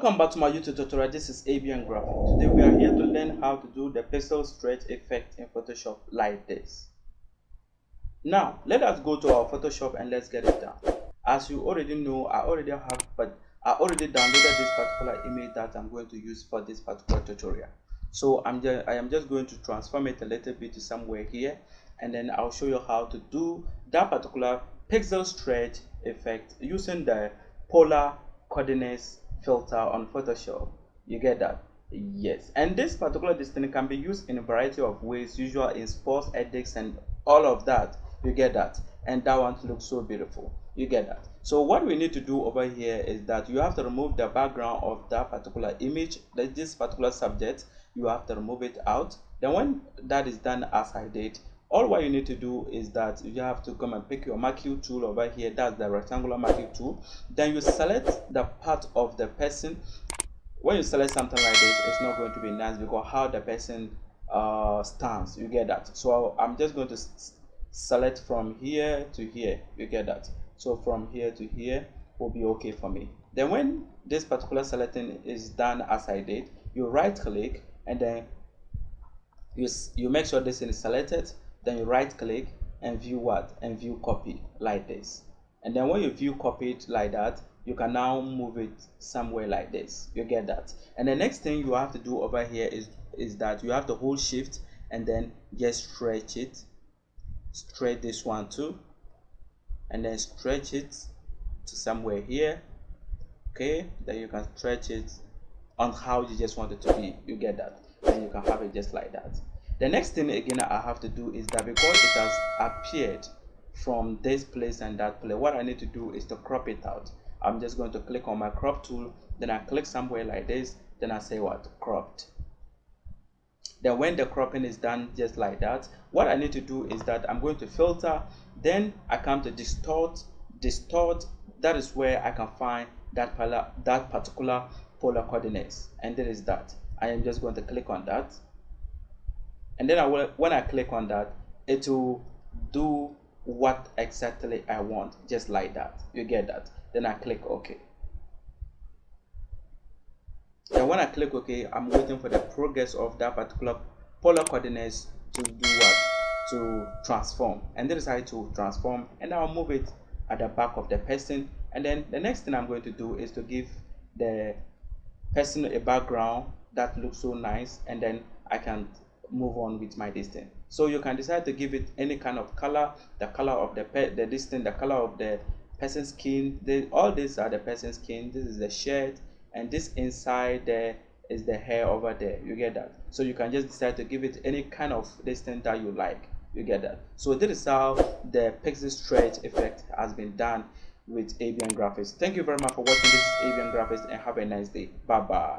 Welcome back to my YouTube tutorial. This is ABN Graphic. Today we are here to learn how to do the pixel stretch effect in Photoshop like this. Now, let us go to our Photoshop and let's get it done. As you already know, I already have, but I already downloaded this particular image that I'm going to use for this particular tutorial. So I'm just, I am just going to transform it a little bit to somewhere here, and then I'll show you how to do that particular pixel stretch effect using the polar coordinates filter on Photoshop. You get that? Yes. And this particular distinct can be used in a variety of ways, usual in sports, ethics, and all of that. You get that? And that one looks so beautiful. You get that? So what we need to do over here is that you have to remove the background of that particular image, that this particular subject. You have to remove it out. Then when that is done as I did, all what you need to do is that you have to come and pick your marquee tool over here. That's the rectangular marquee tool. Then you select the part of the person. When you select something like this it's not going to be nice because how the person uh, stands. You get that. So i'm just going to select from here to here. You get that. So from here to here will be okay for me. Then when this particular selecting is done as i did you right click and then you you make sure this is selected then you right click and view what? And view copy like this. And then when you view copy it like that you can now move it somewhere like this. You get that? And the next thing you have to do over here is is that you have to hold shift and then just stretch it. Stretch this one too. And then stretch it to somewhere here. Okay? Then you can stretch it on how you just want it to be. You get that? And you can have it just like that the next thing again i have to do is that because it has appeared from this place and that place what i need to do is to crop it out. I'm just going to click on my crop tool then i click somewhere like this then i say what? Cropped. Then when the cropping is done just like that what i need to do is that i'm going to filter then i come to distort distort that is where i can find that that particular polar coordinates and there is that. I am just going to click on that and then I will when I click on that it will do what exactly I want just like that. You get that? Then I click OK. And when I click OK I'm waiting for the progress of that particular polar coordinates to do what? To transform. And is how to transform and I'll move it at the back of the person. And then the next thing I'm going to do is to give the person a background that looks so nice and then I can move on with my distance so you can decide to give it any kind of color the color of the pet the distance the color of the person's skin. All these are the person's skin. This is the shirt. And this inside there is the hair over there. You get that? So you can just decide to give it any kind of distance that you like. You get that? So this is how the pixel stretch effect has been done with ABN graphics. Thank you very much for watching. This ABN graphics and have a nice day. Bye bye